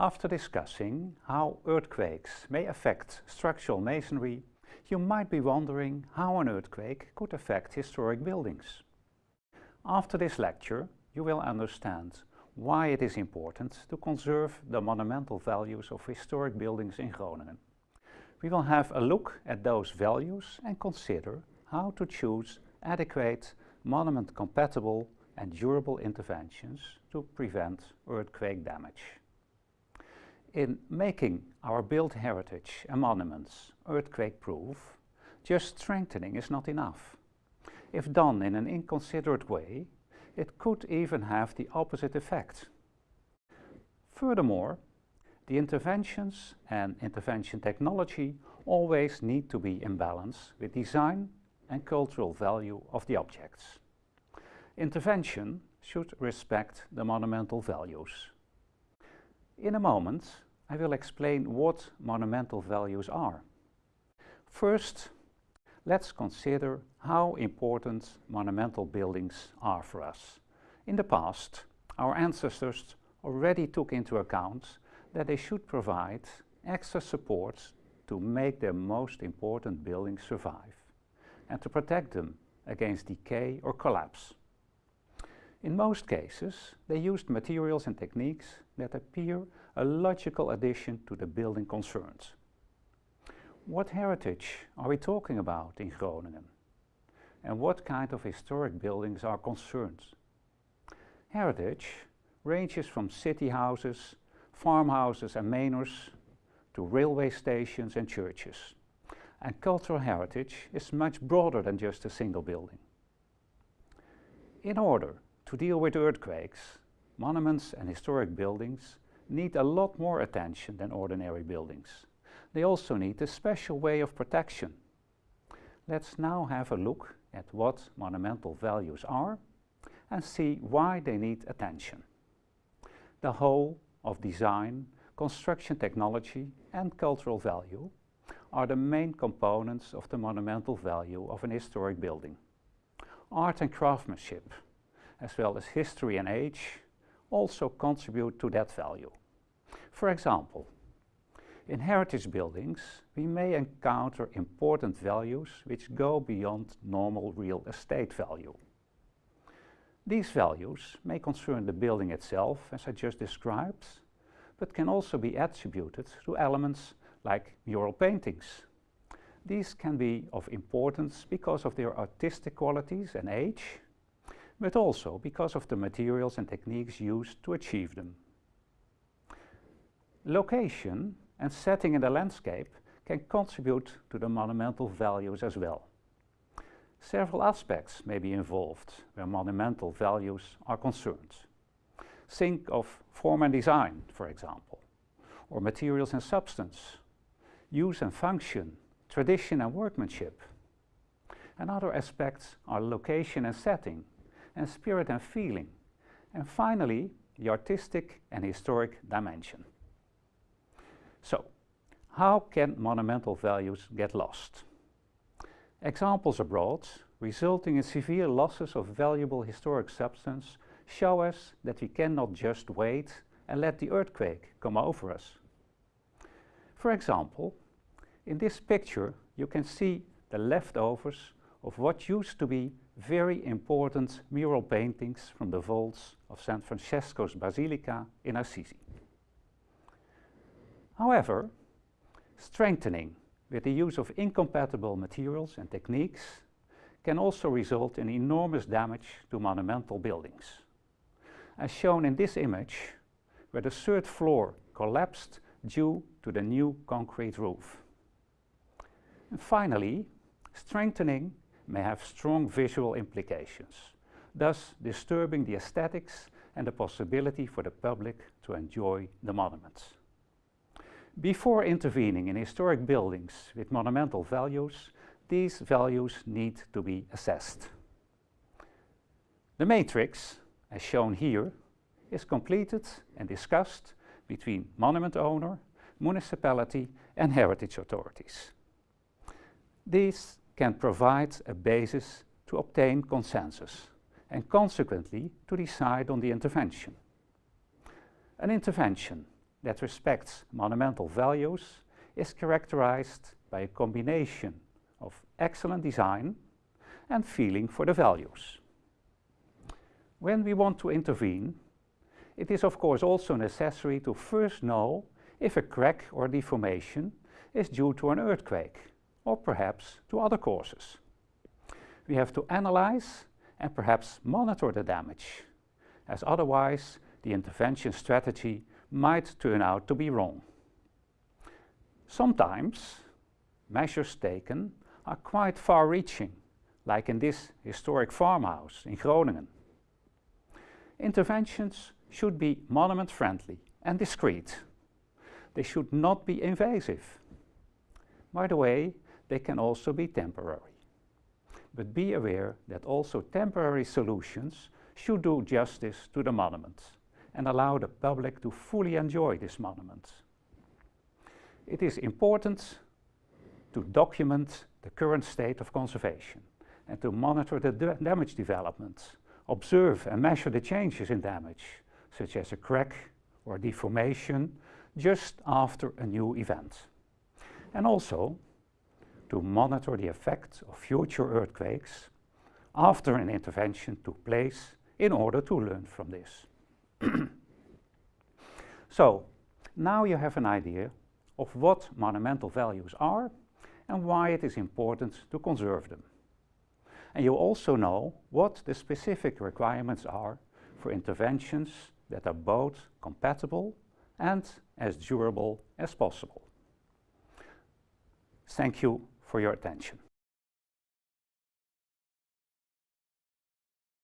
After discussing how earthquakes may affect structural masonry, you might be wondering how an earthquake could affect historic buildings. After this lecture, you will understand why it is important to conserve the monumental values of historic buildings in Groningen. We will have a look at those values and consider how to choose adequate, monument-compatible and durable interventions to prevent earthquake damage. In making our built heritage and monuments earthquake-proof, just strengthening is not enough. If done in an inconsiderate way, it could even have the opposite effect. Furthermore, the interventions and intervention technology always need to be in balance with design and cultural value of the objects. Intervention should respect the monumental values. In a moment, I will explain what monumental values are. First, let's consider how important monumental buildings are for us. In the past, our ancestors already took into account that they should provide extra support to make their most important buildings survive and to protect them against decay or collapse. In most cases, they used materials and techniques that appear a logical addition to the building concerns. What heritage are we talking about in Groningen? And what kind of historic buildings are concerned? Heritage ranges from city houses, farmhouses and manors to railway stations and churches. And cultural heritage is much broader than just a single building. In order to deal with earthquakes, monuments and historic buildings need a lot more attention than ordinary buildings. They also need a special way of protection. Let's now have a look at what monumental values are and see why they need attention. The whole of design, construction technology and cultural value are the main components of the monumental value of an historic building. Art and craftsmanship, as well as history and age, also contribute to that value. For example, in heritage buildings, we may encounter important values which go beyond normal real estate value. These values may concern the building itself, as I just described, but can also be attributed to elements like mural paintings. These can be of importance because of their artistic qualities and age, but also because of the materials and techniques used to achieve them. Location and setting in the landscape can contribute to the monumental values as well. Several aspects may be involved where monumental values are concerned. Think of form and design, for example, or materials and substance, use and function, tradition and workmanship. And other aspects are location and setting, and spirit and feeling. And finally, the artistic and historic dimension. So, how can monumental values get lost? Examples abroad, resulting in severe losses of valuable historic substance, show us that we cannot just wait and let the earthquake come over us. For example, in this picture you can see the leftovers of what used to be very important mural paintings from the vaults of San Francesco's Basilica in Assisi. However, strengthening with the use of incompatible materials and techniques can also result in enormous damage to monumental buildings. As shown in this image, where the third floor collapsed due to the new concrete roof. And finally, strengthening may have strong visual implications, thus disturbing the aesthetics and the possibility for the public to enjoy the monuments. Before intervening in historic buildings with monumental values, these values need to be assessed. The matrix, as shown here, is completed and discussed between monument owner, municipality and heritage authorities. These can provide a basis to obtain consensus and consequently to decide on the intervention. An intervention that respects monumental values is characterized by a combination of excellent design and feeling for the values. When we want to intervene, it is of course also necessary to first know if a crack or deformation is due to an earthquake or perhaps to other causes. We have to analyze and perhaps monitor the damage, as otherwise the intervention strategy might turn out to be wrong. Sometimes measures taken are quite far-reaching, like in this historic farmhouse in Groningen. Interventions should be monument-friendly and discreet. They should not be invasive. By the way, they can also be temporary. But be aware that also temporary solutions should do justice to the monument and allow the public to fully enjoy this monument. It is important to document the current state of conservation and to monitor the damage development, observe and measure the changes in damage, such as a crack or deformation, just after a new event. And also to monitor the effects of future earthquakes after an intervention took place in order to learn from this. so, now you have an idea of what monumental values are and why it is important to conserve them. And you also know what the specific requirements are for interventions that are both compatible and as durable as possible. Thank you for your attention.